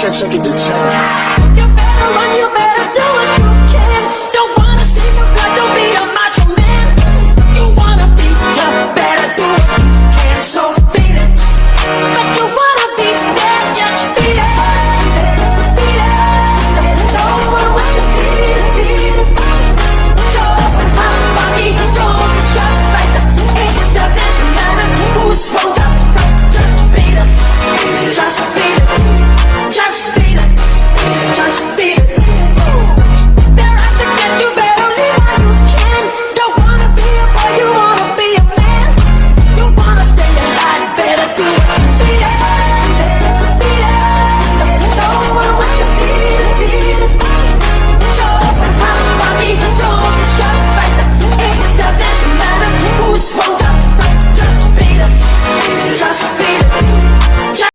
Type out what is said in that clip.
check I could do.